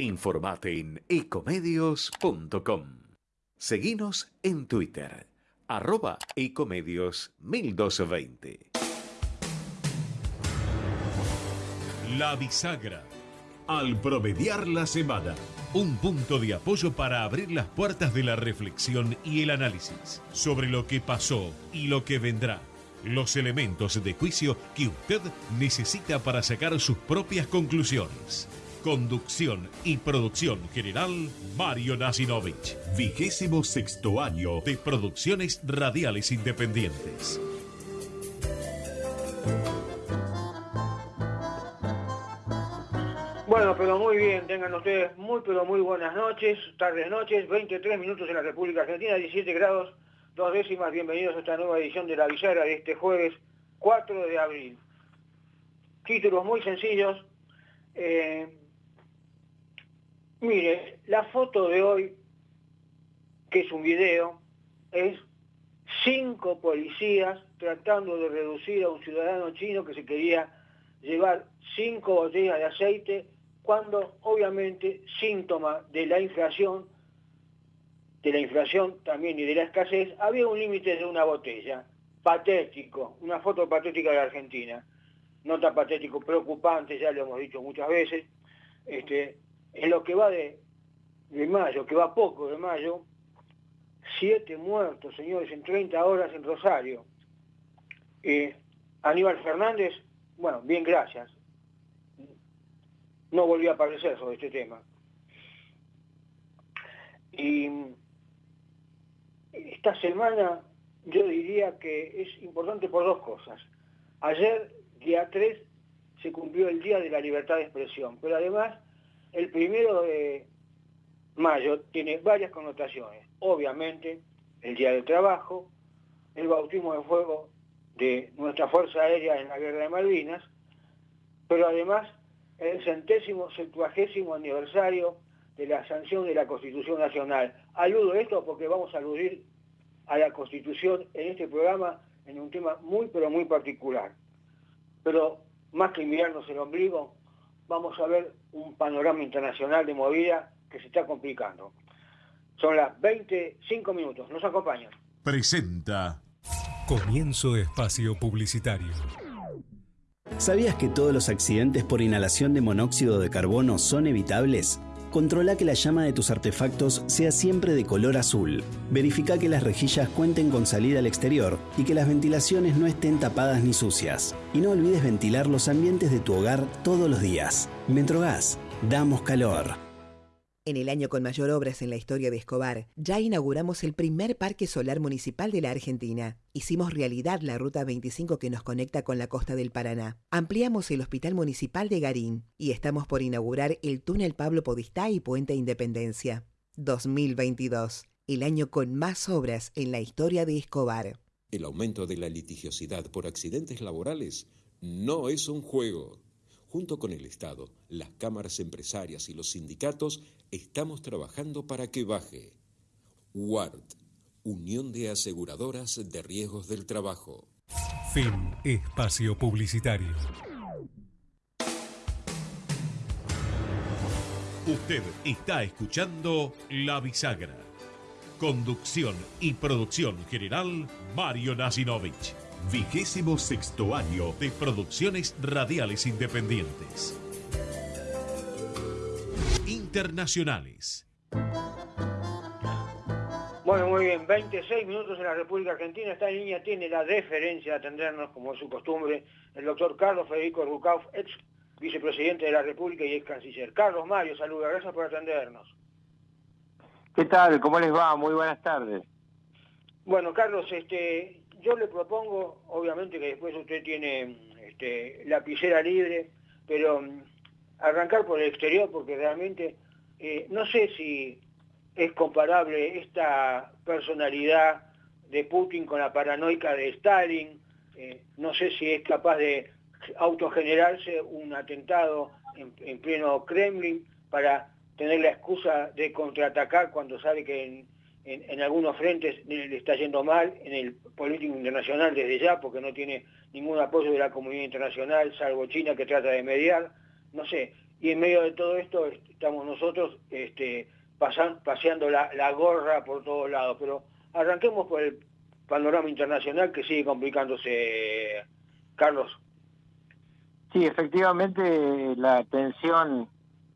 Informate en ecomedios.com. Seguinos en Twitter, arroba ecomedios 1220. La bisagra. Al promediar la semana. Un punto de apoyo para abrir las puertas de la reflexión y el análisis sobre lo que pasó y lo que vendrá. Los elementos de juicio que usted necesita para sacar sus propias conclusiones. Conducción y producción general, Mario Nasinovich. Vigésimo sexto año de producciones radiales independientes. Bueno, pero muy bien, tengan ustedes muy, pero muy buenas noches, tardes, noches, 23 minutos en la República Argentina, 17 grados, dos décimas, bienvenidos a esta nueva edición de La Villera de este jueves 4 de abril. Títulos muy sencillos, eh, Mire, la foto de hoy, que es un video, es cinco policías tratando de reducir a un ciudadano chino que se quería llevar cinco botellas de aceite, cuando obviamente síntoma de la inflación, de la inflación también y de la escasez, había un límite de una botella. Patético, una foto patética de la Argentina. Nota patético, preocupante, ya lo hemos dicho muchas veces. Este, en lo que va de, mayo, que va poco de mayo, siete muertos, señores, en 30 horas en Rosario. Eh, Aníbal Fernández, bueno, bien, gracias. No volvió a aparecer sobre este tema. Y esta semana yo diría que es importante por dos cosas. Ayer, día 3, se cumplió el Día de la Libertad de Expresión, pero además el primero de mayo tiene varias connotaciones. Obviamente, el Día del Trabajo, el bautismo de fuego de nuestra Fuerza Aérea en la Guerra de Malvinas, pero además el centésimo septuagésimo aniversario de la sanción de la Constitución Nacional. Aludo esto porque vamos a aludir a la Constitución en este programa en un tema muy pero muy particular. Pero más que mirarnos el ombligo, vamos a ver un panorama internacional de movida que se está complicando. Son las 25 minutos. Nos acompañan. Presenta. Comienzo espacio publicitario. ¿Sabías que todos los accidentes por inhalación de monóxido de carbono son evitables? Controla que la llama de tus artefactos sea siempre de color azul. Verifica que las rejillas cuenten con salida al exterior y que las ventilaciones no estén tapadas ni sucias. Y no olvides ventilar los ambientes de tu hogar todos los días. Metrogas, damos calor. En el año con mayor obras en la historia de Escobar, ya inauguramos el primer parque solar municipal de la Argentina. Hicimos realidad la Ruta 25 que nos conecta con la costa del Paraná. Ampliamos el Hospital Municipal de Garín y estamos por inaugurar el túnel Pablo Podistá y Puente Independencia. 2022, el año con más obras en la historia de Escobar. El aumento de la litigiosidad por accidentes laborales no es un juego. Junto con el Estado, las cámaras empresarias y los sindicatos estamos trabajando para que baje. WARD, Unión de Aseguradoras de Riesgos del Trabajo. Fin Espacio Publicitario. Usted está escuchando La Bisagra. Conducción y producción general, Mario Nasinovich. Vigésimo sexto año de producciones radiales independientes. Internacionales. Bueno, muy bien, 26 minutos en la República Argentina. Esta línea tiene la deferencia de atendernos, como es su costumbre, el doctor Carlos Federico Rucauf, ex vicepresidente de la República y ex canciller. Carlos Mario, saluda, gracias por atendernos. ¿Qué tal? ¿Cómo les va? Muy buenas tardes. Bueno, Carlos, este, yo le propongo, obviamente que después usted tiene este, lapicera libre, pero mm, arrancar por el exterior porque realmente eh, no sé si es comparable esta personalidad de Putin con la paranoica de Stalin, eh, no sé si es capaz de autogenerarse un atentado en, pleno Kremlin para tener la excusa de contraatacar cuando sabe que en, en, algunos frentes le está yendo mal, en el político internacional desde ya, porque no tiene ningún apoyo de la comunidad internacional, salvo China que trata de mediar. No sé, y en medio de todo esto estamos nosotros este, paseando la, gorra por todos lados. Pero arranquemos por el panorama internacional que sigue complicándose, Carlos. Sí, efectivamente la tensión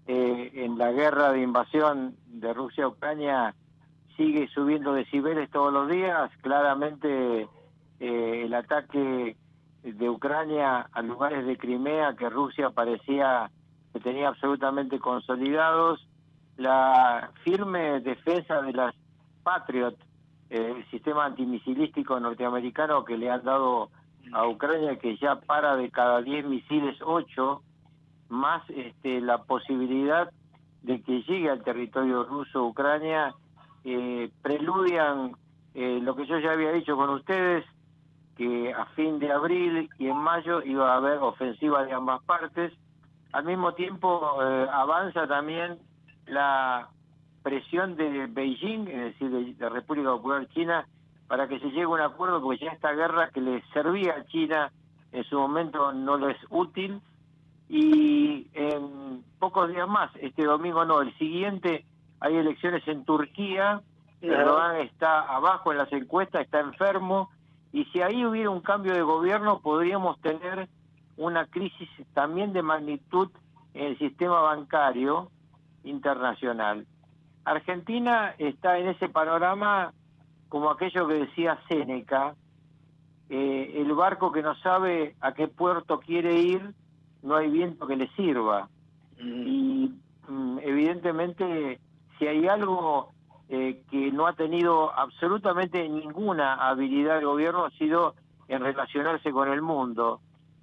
eh, en la guerra de invasión de Rusia a Ucrania sigue subiendo decibeles todos los días. Claramente eh, el ataque de Ucrania a lugares de Crimea que Rusia parecía que tenía absolutamente consolidados, la firme defensa de las Patriot, eh, el sistema antimisilístico norteamericano que le han dado a Ucrania, que ya para de cada 10 misiles 8, más este, la posibilidad de que llegue al territorio ruso Ucrania, eh, preludian eh, lo que yo ya había dicho con ustedes, que a fin de abril y en mayo iba a haber ofensiva de ambas partes. Al mismo tiempo eh, avanza también la presión de Beijing, es decir, de la República Popular China, para que se llegue a un acuerdo, porque ya esta guerra que le servía a China en su momento no lo es útil. Y en pocos días más, este domingo no, el siguiente, hay elecciones en Turquía, Erdogan está abajo en las encuestas, está enfermo, y si ahí hubiera un cambio de gobierno podríamos tener una crisis también de magnitud en el sistema bancario internacional. Argentina está en ese panorama como aquello que decía Séneca, eh, el barco que no sabe a qué puerto quiere ir, no hay viento que le sirva. Mm. Y mm, evidentemente, si hay algo eh, que no ha tenido absolutamente ninguna habilidad el gobierno, ha sido en relacionarse con el mundo.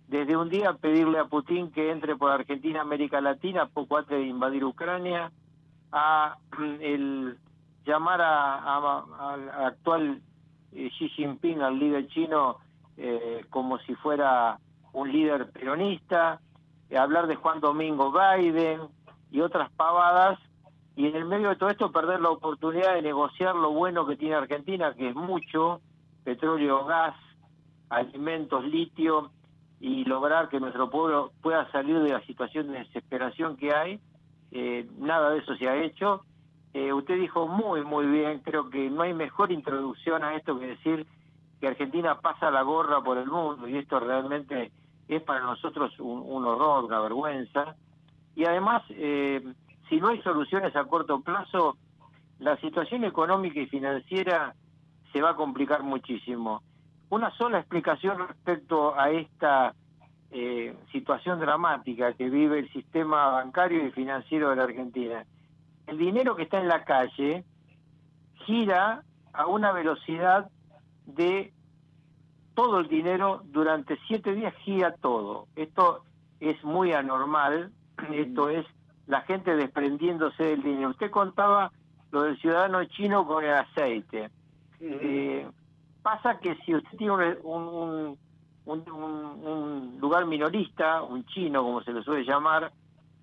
Desde un día pedirle a Putin que entre por Argentina, América Latina, poco antes de invadir Ucrania, a el llamar al actual eh, Xi Jinping, al líder chino, eh, como si fuera un líder peronista, hablar de Juan Domingo Biden y otras pavadas, y en el medio de todo esto perder la oportunidad de negociar lo bueno que tiene Argentina, que es mucho, petróleo, gas, alimentos, litio, y lograr que nuestro pueblo pueda salir de la situación de desesperación que hay. nada de eso se ha hecho eh, usted dijo muy, muy bien, creo que no hay mejor introducción a esto que decir que Argentina pasa la gorra por el mundo y esto realmente es para nosotros un, horror, una vergüenza. Y además, eh, si no hay soluciones a corto plazo, la situación económica y financiera se va a complicar muchísimo. Una sola explicación respecto a esta eh, situación dramática que vive el sistema bancario y financiero de la Argentina el dinero que está en la calle gira a una velocidad de todo el dinero durante siete días gira todo. Esto es muy anormal, esto es la gente desprendiéndose del dinero. Usted contaba lo del ciudadano chino con el aceite. Eh, pasa que si usted tiene un, un, lugar minorista, un chino como se le suele llamar,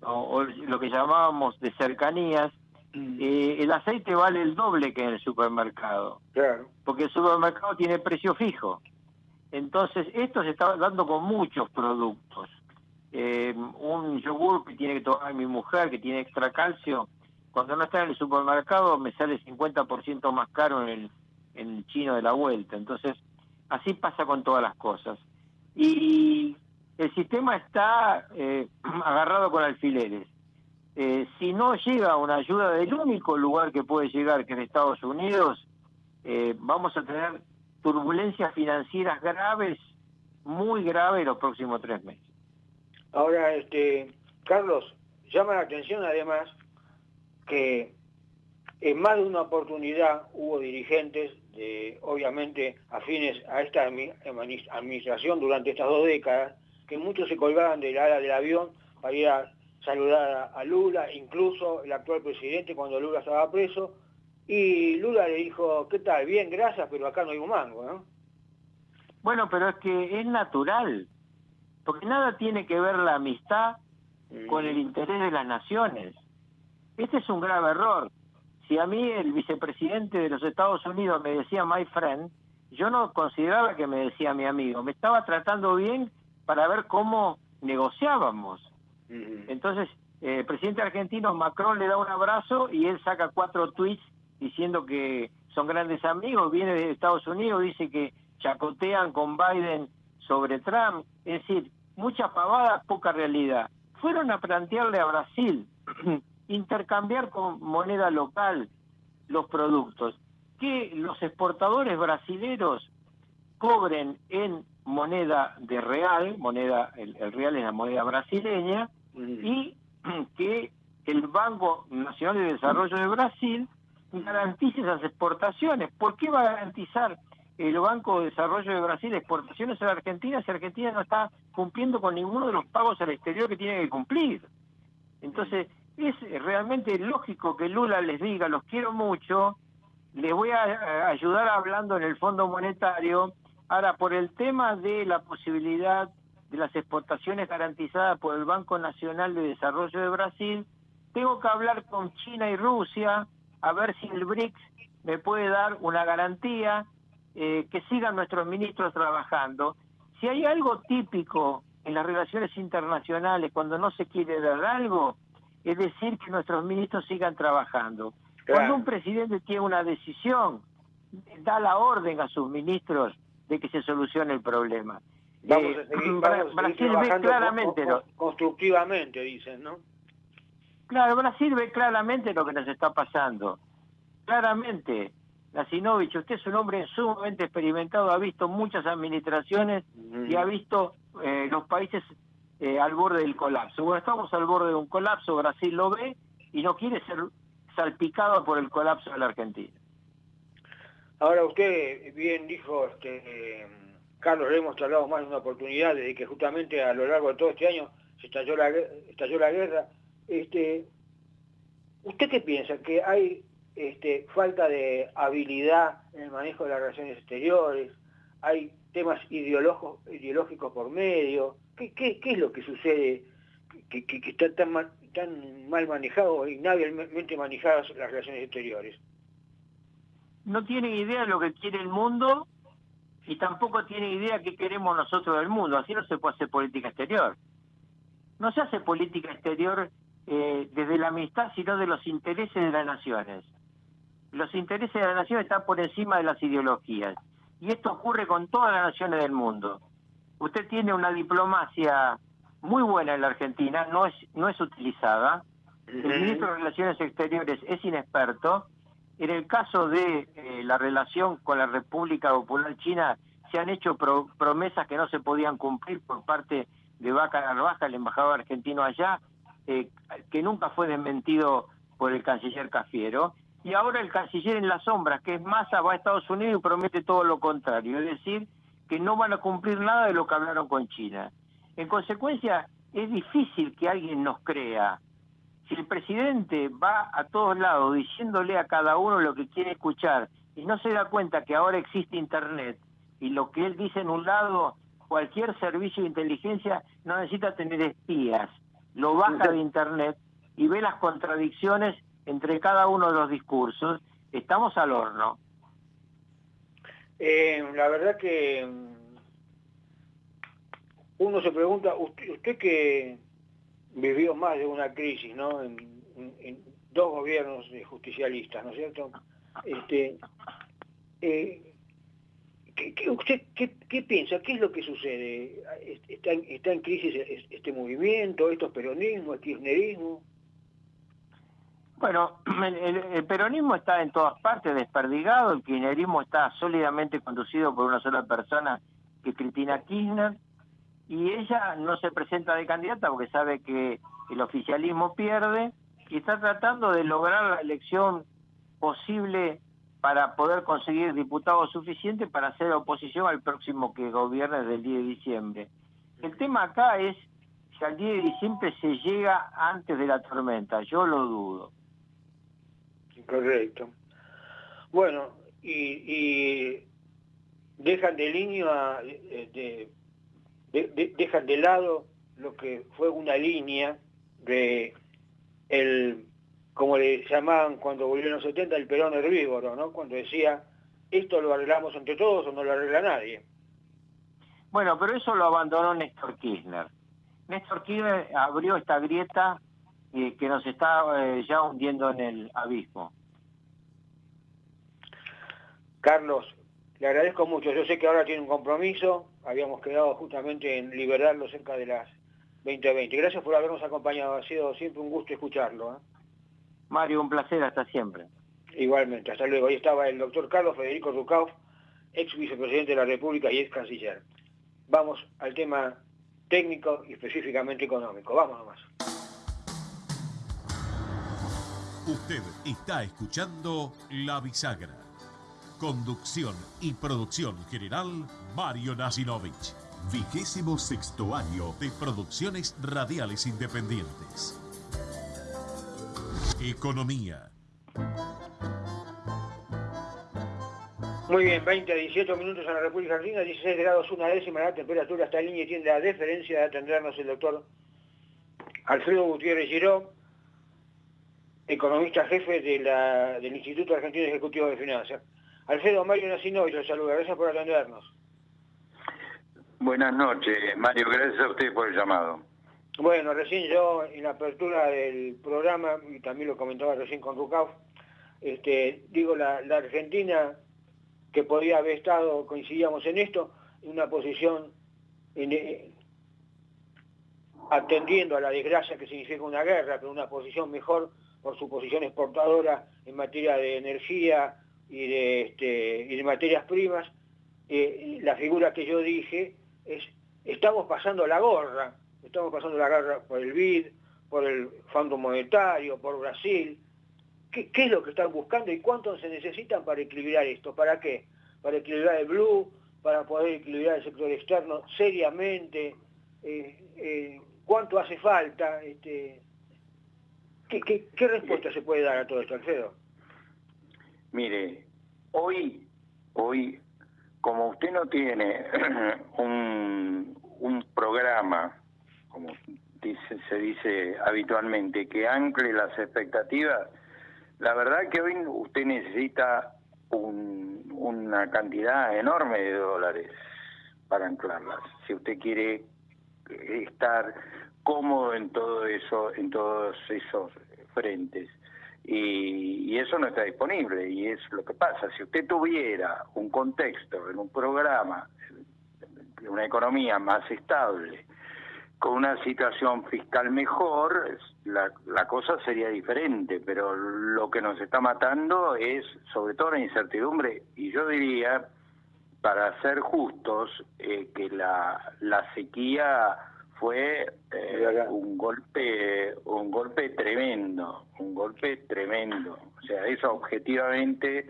o, lo que llamábamos de cercanías, mm. eh, el aceite vale el doble que en el supermercado. Claro. Porque el supermercado tiene precio fijo. Entonces, esto se está dando con muchos productos. Eh, un yogur que tiene que tomar mi mujer, que tiene extra calcio, cuando no está en el supermercado me sale 50% más caro en el, en el chino de la vuelta. Entonces, así pasa con todas las cosas. Y el sistema está eh, agarrado con alfileres. Eh, si no llega una ayuda del único lugar que puede llegar, que es Estados Unidos, vamos a tener turbulencias financieras graves, muy graves los próximos tres meses. Ahora, este, Carlos, llama la atención además que en más de una oportunidad hubo dirigentes, de, obviamente afines a esta administración durante estas dos décadas, que muchos se colgaban del ala del avión para ir a saludar a, Lula, incluso el actual presidente cuando Lula estaba preso, y Lula le dijo, ¿qué tal? Bien, gracias, pero acá no hay un mango, ¿no? Bueno, pero es que es natural, porque nada tiene que ver la amistad con el interés de las naciones. Este es un grave error. Si a mí el vicepresidente de los Estados Unidos me decía my friend, yo no consideraba que me decía mi amigo, me estaba tratando bien para ver cómo negociábamos. Entonces, el presidente argentino Macron le da un abrazo y él saca cuatro tweets diciendo que son grandes amigos, viene de Estados Unidos, dice que chacotean con Biden sobre Trump, es decir, muchas pavadas, poca realidad. Fueron a plantearle a Brasil intercambiar con moneda local los productos, que los exportadores brasileros cobren en moneda de real, moneda el, real es la moneda brasileña, y que el Banco Nacional de Desarrollo de Brasil garantice esas exportaciones. ¿Por qué va a garantizar el Banco de Desarrollo de Brasil exportaciones a la Argentina si Argentina no está cumpliendo con ninguno de los pagos al exterior que tiene que cumplir? Entonces, es realmente lógico que Lula les diga, los quiero mucho, les voy a ayudar hablando en el Fondo Monetario. Ahora, por el tema de la posibilidad de las exportaciones garantizadas por el Banco Nacional de Desarrollo de Brasil, tengo que hablar con China y Rusia a ver si el BRICS me puede dar una garantía eh, que sigan nuestros ministros trabajando. Si hay algo típico en las relaciones internacionales cuando no se quiere dar algo, es decir que nuestros ministros sigan trabajando. Cuando un presidente tiene una decisión, da la orden a sus ministros de que se solucione el problema. Vamos a eh, Brasil ve claramente constructivamente, dicen, ¿no? Claro, Brasil ve claramente lo que nos está pasando. Claramente. Nasinovich, usted es un hombre sumamente experimentado, ha visto muchas administraciones y ha visto eh, los países eh, al borde del colapso. Bueno, estamos al borde de un colapso, Brasil lo ve y no quiere ser salpicado por el colapso de la Argentina. Ahora usted bien dijo, este, Carlos, le hemos hablado más de una oportunidad de que justamente a lo largo de todo este año se estalló la, estalló la guerra. Este, ¿Usted qué piensa? ¿Que hay este, falta de habilidad en el manejo de las relaciones exteriores, hay temas ideológicos, por medio. ¿Qué, qué, es lo que sucede que, que, está tan mal, tan mal manejado y inhábilmente manejadas las relaciones exteriores? No tienen idea de lo que quiere el mundo y tampoco tienen idea qué queremos nosotros del mundo. Así no se puede hacer política exterior. No se hace política exterior eh, desde la amistad, sino de los intereses de las naciones los intereses de la nación están por encima de las ideologías. Y esto ocurre con todas las naciones del mundo. Usted tiene una diplomacia muy buena en la Argentina, no es, no es utilizada. El ministro de Relaciones Exteriores es inexperto. En el caso de eh, la relación con la República Popular China, se han hecho promesas que no se podían cumplir por parte de Vaca Narvaja, el embajador argentino allá, eh, que nunca fue desmentido por el canciller Cafiero y ahora el canciller en la sombra, que es Massa, va a Estados Unidos y promete todo lo contrario, es decir, que no van a cumplir nada de lo que hablaron con China. En consecuencia, es difícil que alguien nos crea. Si el presidente va a todos lados diciéndole a cada uno lo que quiere escuchar y no se da cuenta que ahora existe Internet y lo que él dice en un lado, cualquier servicio de inteligencia no necesita tener espías, lo baja de Internet y ve las contradicciones entre cada uno de los discursos, estamos al horno. Eh, la verdad que mm, uno se pregunta, usted, que vivió más de una crisis, ¿no? En, dos gobiernos justicialistas, ¿no es cierto? Este, eh, ¿qué, piensa? ¿Qué es lo que sucede? ¿Está, está en crisis este movimiento, estos peronismos, el kirchnerismo? Bueno, el, peronismo está en todas partes desperdigado, el kirchnerismo está sólidamente conducido por una sola persona, que es Cristina Kirchner, y ella no se presenta de candidata porque sabe que el oficialismo pierde y está tratando de lograr la elección posible para poder conseguir diputados suficientes para hacer oposición al próximo que gobierne del 10 de diciembre. El tema acá es si al 10 de diciembre se llega antes de la tormenta, yo lo dudo. Correcto. Bueno, y, dejan de línea, de, dejan de lado lo que fue una línea de el, como le llamaban cuando volvieron los 70, el perón herbívoro, ¿no? Cuando decía, esto lo arreglamos entre todos o no lo arregla nadie. Bueno, pero eso lo abandonó Néstor Kirchner. Néstor Kirchner abrió esta grieta eh, que nos está eh, ya hundiendo en el abismo. Carlos, le agradezco mucho. Yo sé que ahora tiene un compromiso. Habíamos quedado justamente en liberarlo cerca de las 2020. Gracias por habernos acompañado. Ha sido siempre un gusto escucharlo. ¿eh? Mario, un placer. Hasta siempre. Igualmente. Hasta luego. Ahí estaba el doctor Carlos Federico Rucauf, ex vicepresidente de la República y ex canciller. Vamos al tema técnico y específicamente económico. Vamos nomás. Usted está escuchando La Bisagra. Conducción y producción general, Mario Nasinovich. Vigésimo sexto año de producciones radiales independientes. Economía. Muy bien, 20 a 18 minutos en la República Argentina, 16 grados, una décima la temperatura, está en línea tiene la deferencia de atendernos el doctor Alfredo Gutiérrez Giró, economista jefe del Instituto Argentino Ejecutivo de Finanzas. Alfredo Mario Nacinoy, los saluda, gracias por atendernos. Buenas noches, Mario, gracias a usted por el llamado. Bueno, recién yo en la apertura del programa, y también lo comentaba recién con Rucauf, este, digo, la, la Argentina que podía haber estado, coincidíamos en esto, en una posición eh, atendiendo a la desgracia que significa una guerra, pero una posición mejor por su posición exportadora en materia de energía y de, este, y de materias primas. Eh, la figura que yo dije es, estamos pasando la gorra, estamos pasando la guerra por el BID, por el Fondo Monetario, por Brasil, ¿Qué, es lo que están buscando y cuánto se necesitan para equilibrar esto? ¿Para qué? Para equilibrar el blue, para poder equilibrar el sector externo seriamente. Eh, eh, ¿Cuánto hace falta? Este, ¿qué, respuesta se puede dar a todo esto, Alfredo? Mire, hoy, hoy, como usted no tiene un, un programa, como dice, se dice habitualmente, que ancle las expectativas, la verdad que hoy usted necesita una cantidad enorme de dólares para anclarlas. Si usted quiere estar cómodo en todo eso, en todos esos frentes. Y, y, eso no está disponible y es lo que pasa. Si usted tuviera un contexto en un programa, una economía más estable, con una situación fiscal mejor, la, la, cosa sería diferente, pero lo que nos está matando es sobre todo la incertidumbre y yo diría, para ser justos, eh, que la, la sequía fue eh, un golpe un golpe tremendo, un golpe tremendo. O sea, eso objetivamente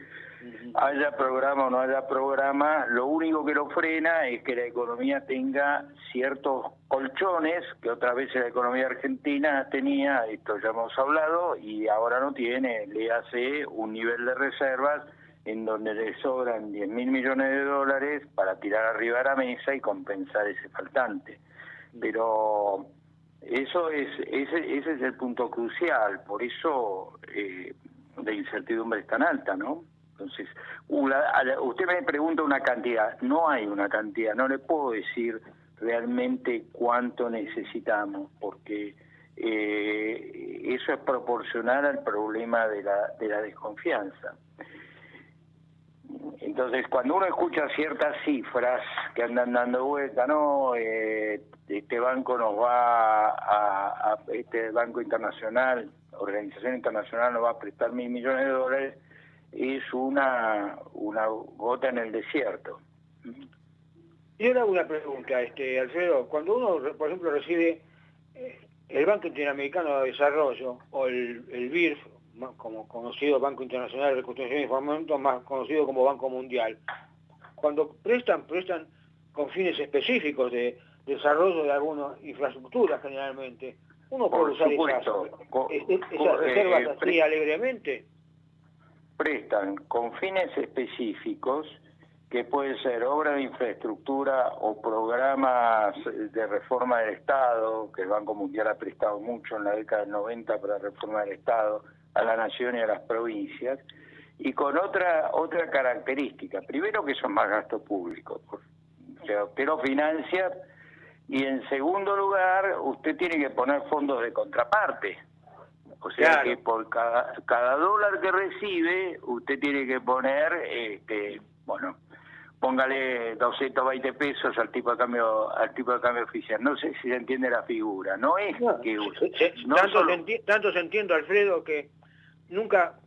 haya programa o no haya programa, lo único que lo frena es que la economía tenga ciertos colchones que otra vez la economía argentina tenía, esto ya hemos hablado, y ahora no tiene, le hace un nivel de reservas en donde le sobran 10 mil millones de dólares para tirar arriba a la mesa y compensar ese faltante. Pero eso es ese, ese es el punto crucial, por eso eh, la incertidumbre es tan alta, ¿no? Entonces, usted me pregunta una cantidad, no hay una cantidad, no le puedo decir realmente cuánto necesitamos, porque eh, eso es proporcional al problema de la, de la desconfianza. Entonces, cuando uno escucha ciertas cifras que andan dando vuelta, no, eh, este banco nos va a, este banco internacional, organización internacional nos va a prestar mil millones de dólares, es una, una gota en el desierto. Y ahora una pregunta, este, Alfredo. Cuando uno, por ejemplo, recibe eh, el Banco Interamericano de Desarrollo o el, el BIRF, como conocido Banco Internacional de Reconstrucción y Fomento, más conocido como Banco Mundial, cuando prestan, prestan con fines específicos de desarrollo de alguna infraestructura generalmente. Uno puede usar esas, esas reservas eh, así alegremente prestan con fines específicos que pueden ser obra de infraestructura o programas de reforma del Estado, que el Banco Mundial ha prestado mucho en la década del 90 para reforma del Estado a la nación y a las provincias, y con otra otra característica. Primero que son más gastos públicos, o sea, usted lo financia, y en segundo lugar, usted tiene que poner fondos de contraparte, O sea que por cada, cada dólar que recibe, usted tiene que poner, este, bueno, póngale 220 pesos al tipo de cambio al tipo de cambio oficial. No sé si se entiende la figura. No es que tanto, se entiende, Alfredo, que nunca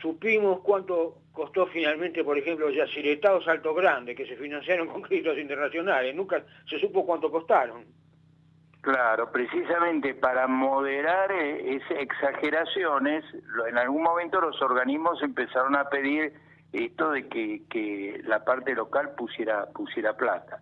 supimos cuánto costó finalmente, por ejemplo, Yacyretá o Salto Grande, que se financiaron con créditos internacionales. Nunca se supo cuánto costaron. Claro, precisamente para moderar eh, esas exageraciones, en algún momento los organismos empezaron a pedir esto de que, la parte local pusiera, pusiera plata.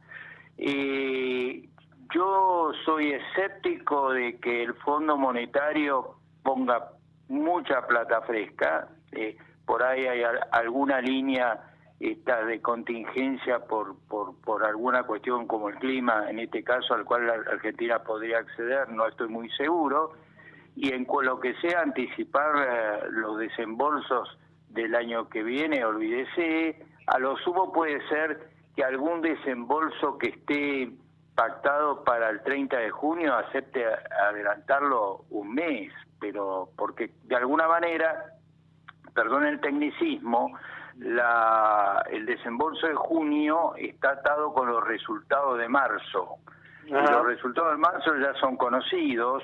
Eh, yo soy escéptico de que el Fondo Monetario ponga mucha plata fresca. Eh, por ahí hay alguna línea esta de contingencia por, por, por alguna cuestión como el clima, en este caso al cual la Argentina podría acceder, no estoy muy seguro. Y en lo que sea anticipar eh, los desembolsos del año que viene, olvídese, a lo sumo puede ser que algún desembolso que esté pactado para el 30 de junio acepte adelantarlo un mes, pero porque de alguna manera, perdón el tecnicismo, la, el desembolso de junio está atado con los resultados de marzo. Los resultados de marzo ya son conocidos,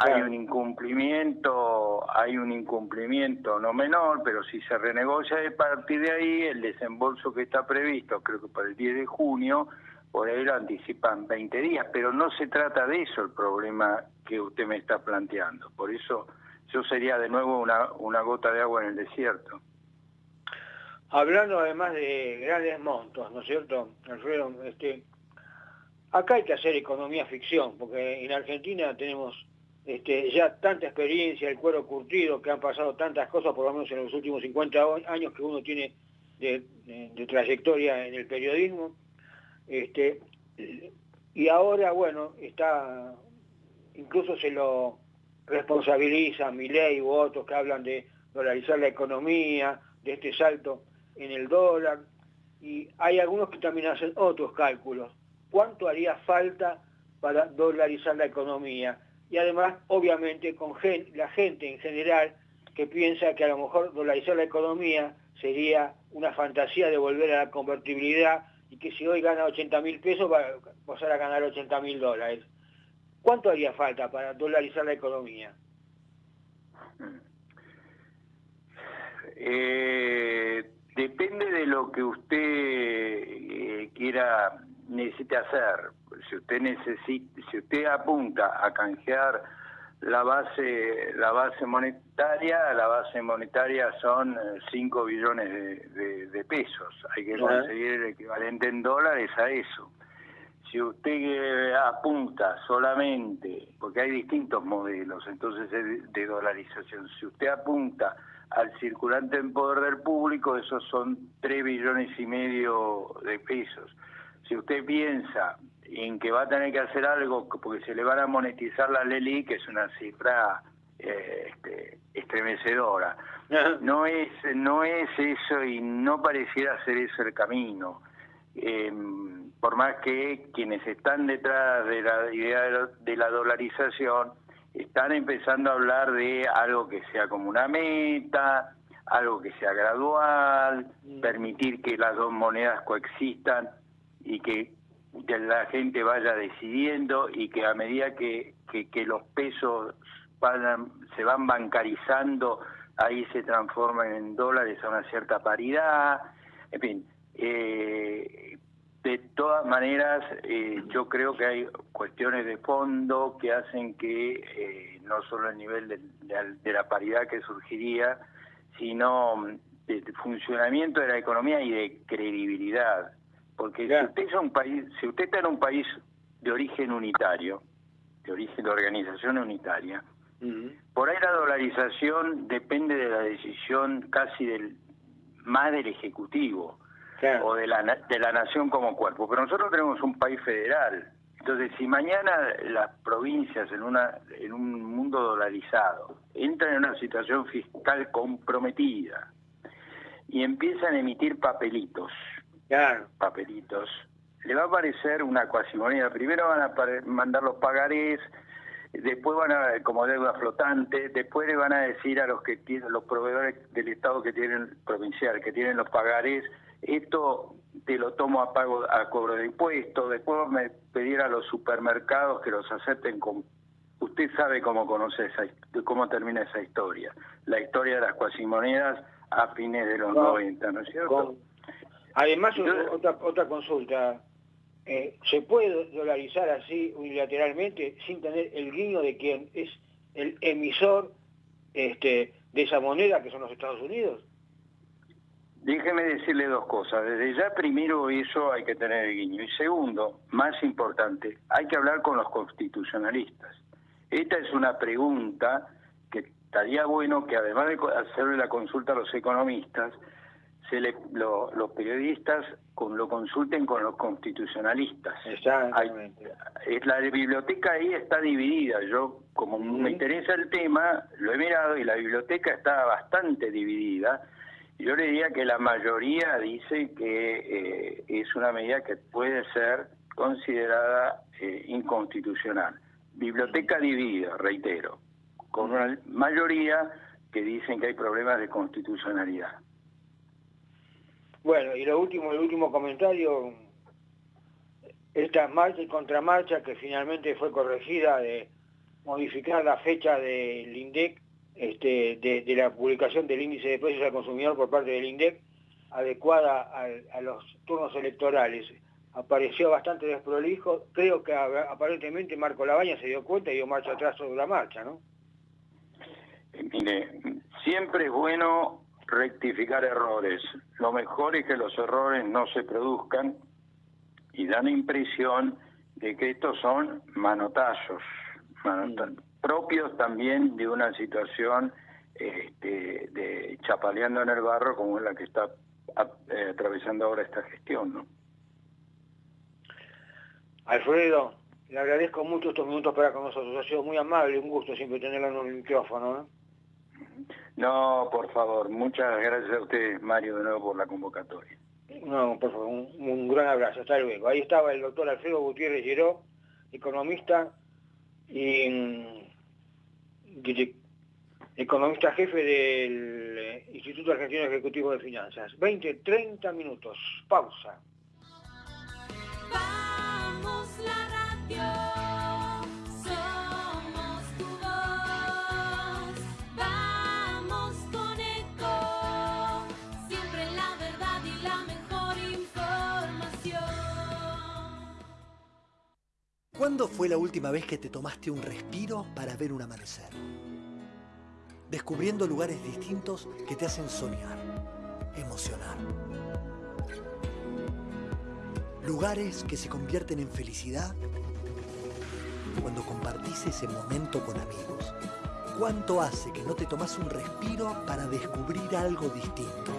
hay un incumplimiento, hay un incumplimiento no menor, pero si se renegocia de partir de ahí, el desembolso que está previsto, creo que para el 10 de junio, por ahí lo anticipan 20 días, pero no se trata de eso el problema que usted me está planteando. Por eso yo sería de nuevo una, una gota de agua en el desierto. Hablando además de grandes montos, ¿no es cierto, Alfredo? Este, acá hay que hacer economía ficción, porque en Argentina tenemos este, ya tanta experiencia, el cuero curtido, que han pasado tantas cosas, por lo menos en los últimos 50 años que uno tiene de, trayectoria en el periodismo. Este, y ahora, bueno, está, incluso se lo responsabiliza ley u otros que hablan de dolarizar la economía, de este salto en el dólar, y hay algunos que también hacen otros cálculos. ¿Cuánto haría falta para dolarizar la economía? y además, obviamente, con la gente en general que piensa que a lo mejor dolarizar la economía sería una fantasía de volver a la convertibilidad y que si hoy gana 80 mil pesos va a pasar a ganar 80 mil dólares. ¿Cuánto haría falta para dolarizar la economía? Eh, depende de lo que usted eh, quiera necesite hacer. Si usted necesita, si usted apunta a canjear la base la base monetaria, la base monetaria son 5 eh, billones de, pesos. Hay que conseguir el equivalente en dólares a eso. Si usted eh, apunta solamente, porque hay distintos modelos entonces de dolarización, si usted apunta al circulante en poder del público, esos son 3 billones y medio de pesos si usted piensa en que va a tener que hacer algo porque se le van a monetizar la Leli, que es una cifra eh, este, estremecedora. No es, no es eso y no pareciera ser eso el camino. Em, por más que quienes están detrás de la idea de la dolarización están empezando a hablar de algo que sea como una meta, algo que sea gradual, permitir que las dos monedas coexistan y que, la gente vaya decidiendo y que a medida que, que, los pesos se van bancarizando, ahí se transforman en dólares a una cierta paridad, en fin. Eh, de todas maneras, eh, yo creo que hay cuestiones de fondo que hacen que eh, no solo el nivel de, de, la paridad que surgiría, sino de funcionamiento de la economía y de credibilidad. Porque si usted, es un país, si usted está en un país de origen unitario, de origen de organización unitaria, por ahí la dolarización depende de la decisión casi del más del Ejecutivo o de la, de la nación como cuerpo. Pero nosotros tenemos un país federal. Entonces, si mañana las provincias en, una, en un mundo dolarizado entran en una situación fiscal comprometida y empiezan a emitir papelitos, papelitos, le va a aparecer una cuasimoneda. Primero van a mandar los pagarés después van a, como deuda flotante, después le van a decir a los que tienen, los proveedores del Estado que tienen, provincial, que tienen los pagarés, esto te lo tomo a pago a cobro de impuestos, después me pedir a los supermercados que los acepten con usted sabe cómo conoce esa cómo termina esa historia, la historia de las cuasimonedas a fines de los 90, ¿no es cierto? Además, otra, otra consulta, eh, ¿se puede dolarizar así unilateralmente sin tener el guiño de quien es el emisor este, de esa moneda que son los Estados Unidos? Déjeme decirle dos cosas. Desde ya, primero, eso hay que tener el guiño. Y segundo, más importante, hay que hablar con los constitucionalistas. Esta es una pregunta que estaría bueno que además de hacerle la consulta a los economistas, se le, los periodistas con, lo consulten con los constitucionalistas. Exactamente. la biblioteca ahí está dividida. Yo, como me interesa el tema, lo he mirado y la biblioteca está bastante dividida. Yo le diría que la mayoría dice que eh, es una medida que puede ser considerada eh, inconstitucional. Biblioteca dividida, reitero, con una mayoría que dicen que hay problemas de constitucionalidad. Bueno, y lo último, el último comentario, esta marcha y contramarcha que finalmente fue corregida de modificar la fecha del INDEC, este, de, la publicación del índice de precios al consumidor por parte del INDEC, adecuada a los turnos electorales apareció bastante desprolijo. Creo que aparentemente Marco Labaña se dio cuenta y dio marcha atrás sobre la marcha, ¿no? Eh, mire, siempre es bueno rectificar errores. Lo mejor es que los errores no se produzcan y dan impresión de que estos son manotazos, mm. Propios también de una situación este, de chapaleando en el barro como es la que está eh, atravesando ahora esta gestión, ¿no? Alfredo, le agradezco mucho estos minutos para con nosotros. Ha sido muy amable, un gusto siempre tenerlo en el micrófono. ¿eh? No, por favor. Muchas gracias a usted, Mario, de nuevo por la convocatoria. No, por favor, un, gran abrazo. Hasta luego. Ahí estaba el doctor Alfredo Gutiérrez Lleró, economista y mm, economista jefe del eh, Instituto Argentino Ejecutivo de Finanzas. 20, 30 minutos. Pausa. ¿Cuándo fue la última vez que te tomaste un respiro para ver un amanecer? Descubriendo lugares distintos que te hacen soñar, emocionar. Lugares que se convierten en felicidad cuando compartís ese momento con amigos? ¿Cuánto hace que no te tomas un respiro para descubrir algo distinto?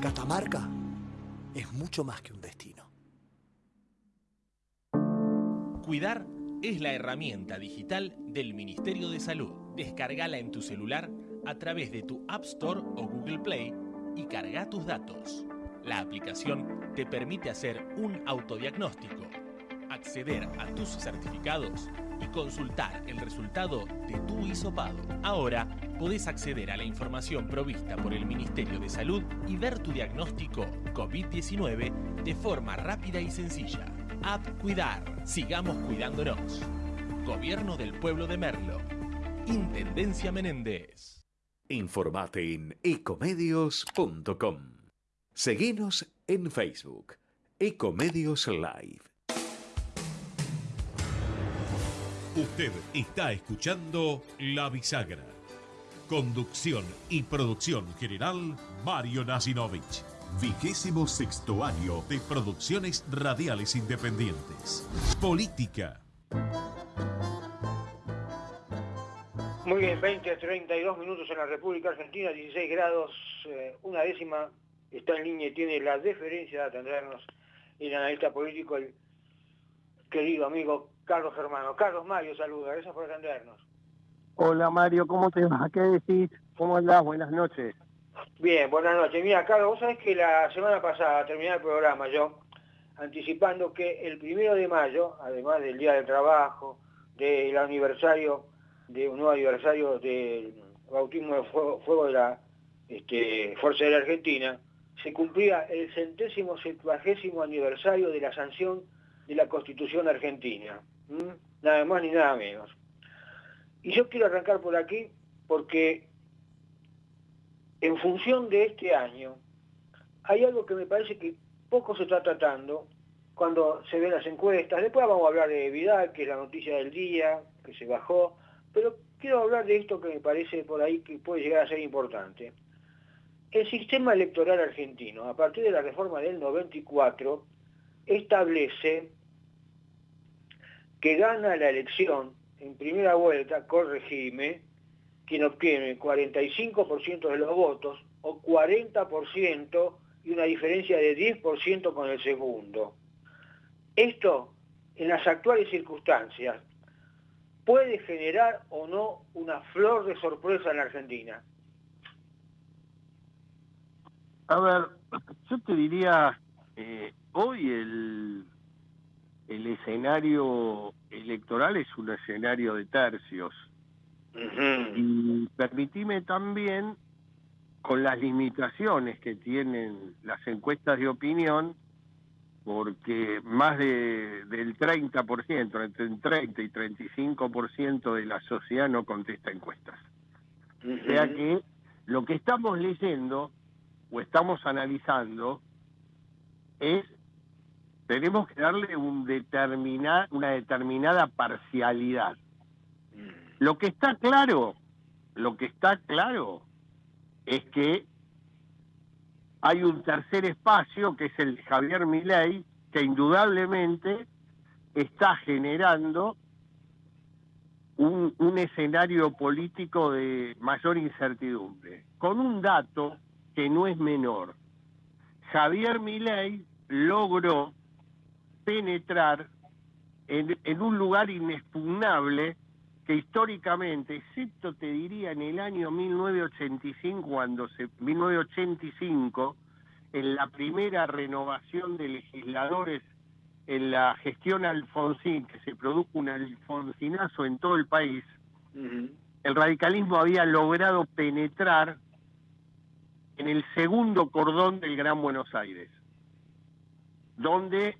Catamarca es mucho más que un destino. Cuidar es la herramienta digital del Ministerio de Salud. Descargala en tu celular a través de tu App Store o Google Play y carga tus datos. La aplicación te permite hacer un autodiagnóstico acceder a tus certificados y consultar el resultado de tu hisopado. Ahora podés acceder a la información provista por el Ministerio de Salud y ver tu diagnóstico COVID-19 de forma rápida y sencilla. App Cuidar. Sigamos cuidándonos. Gobierno del Pueblo de Merlo. Intendencia Menéndez. Informate en ecomedios.com. Seguinos en Facebook. Ecomedios Live. Usted está escuchando La Bisagra. Conducción y producción general, Mario Nasinovich. Vigésimo sexto año de producciones radiales independientes. Política. Muy bien, 20 a 32 minutos en la República Argentina, 16 grados, eh, una décima, está en línea y tiene la deferencia de atendernos el analista político, el querido amigo Carlos Germano. Carlos Mario, saluda, gracias por atendernos. Hola Mario, ¿cómo te va? ¿Qué decís? ¿Cómo andás? Buenas noches. Bien, buenas noches. Mira, Carlos, vos sabés que la semana pasada, terminé el programa yo, anticipando que el primero de mayo, además del Día del Trabajo, del aniversario, de un nuevo aniversario del bautismo de fuego, de la este, Fuerza de la Argentina, se cumplía el centésimo septuagésimo aniversario de la sanción de la Constitución Argentina. Nada más ni nada menos. Y yo quiero arrancar por aquí porque en función de este año hay algo que me parece que poco se está tratando cuando se ven las encuestas. Después vamos a hablar de Vidal, que es la noticia del día, que se bajó, pero quiero hablar de esto que me parece por ahí que puede llegar a ser importante. El sistema electoral argentino, a partir de la reforma del 94, establece que gana la elección en primera vuelta, corregime, quien obtiene 45% de los votos o 40% y una diferencia de 10% con el segundo. Esto, en las actuales circunstancias, puede generar o no una flor de sorpresa en la Argentina. A ver, yo te diría, eh, hoy el, el escenario electoral es un escenario de tercios. Y permitime también, con las limitaciones que tienen las encuestas de opinión, porque más de, del 30%, entre el 30 y 35% de la sociedad no contesta encuestas. O sea que lo que estamos leyendo o estamos analizando es tenemos que darle un determinar, una determinada parcialidad. Lo que está claro, lo que está claro es que hay un tercer espacio que es el Javier Milei que indudablemente está generando un, un escenario político de mayor incertidumbre, con un dato que no es menor. Javier Milei logró penetrar en, en un lugar inexpugnable que históricamente, excepto te diría en el año 1985, cuando se, 1985, en la primera renovación de legisladores en la gestión Alfonsín, que se produjo un alfonsinazo en todo el país, el radicalismo había logrado penetrar en el segundo cordón del Gran Buenos Aires, donde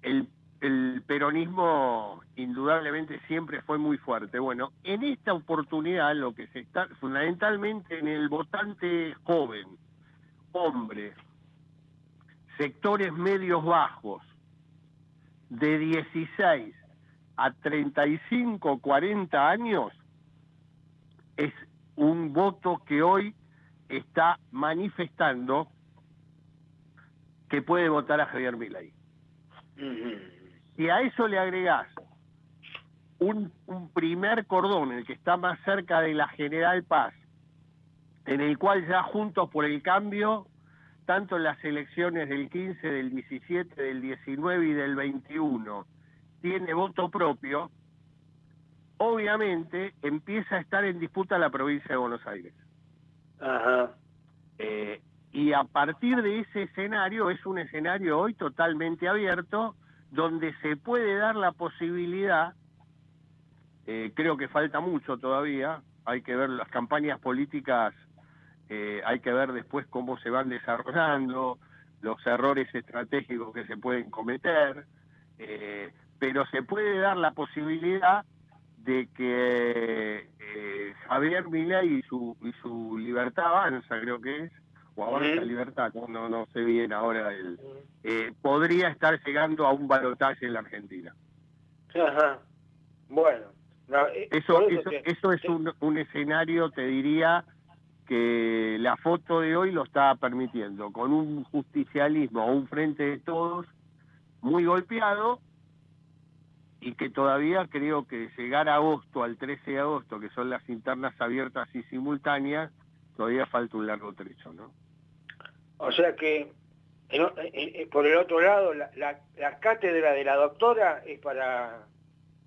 el, el peronismo indudablemente siempre fue muy fuerte. Bueno, en esta oportunidad lo que se está fundamentalmente en el votante joven, hombre, sectores medios bajos, de 16 a 35, 40 años, es un voto que hoy está manifestando que puede votar a Javier Milei. Si a eso le agregás un, un primer cordón, el que está más cerca de la General Paz, en el cual ya Juntos por el Cambio, tanto en las elecciones del 15, del 17, del 19 y del 21, tiene voto propio, obviamente empieza a estar en disputa la provincia de Buenos Aires. Ajá. Eh, y a partir de ese escenario, es un escenario hoy totalmente abierto, donde se puede dar la posibilidad, eh, creo que falta mucho todavía, hay que ver las campañas políticas, eh, hay que ver después cómo se van desarrollando, los errores estratégicos que se pueden cometer, eh, pero se puede dar la posibilidad de que eh, Javier Milei y su, y su libertad avanza, creo que es, o avanza libertad, no, no, sé bien ahora, el, eh, podría estar llegando a un balotaje en la Argentina. Ajá. Bueno. no, eh, Eso, eso, eso es un, un escenario, te diría, que la foto de hoy lo está permitiendo, con un justicialismo, un frente de todos muy golpeado y que todavía creo que llegar a agosto, al 13 de agosto, que son las internas abiertas y simultáneas, todavía falta un largo trecho, ¿no? O sea que, en- en- por el otro lado, la, la- la cátedra de la doctora es para,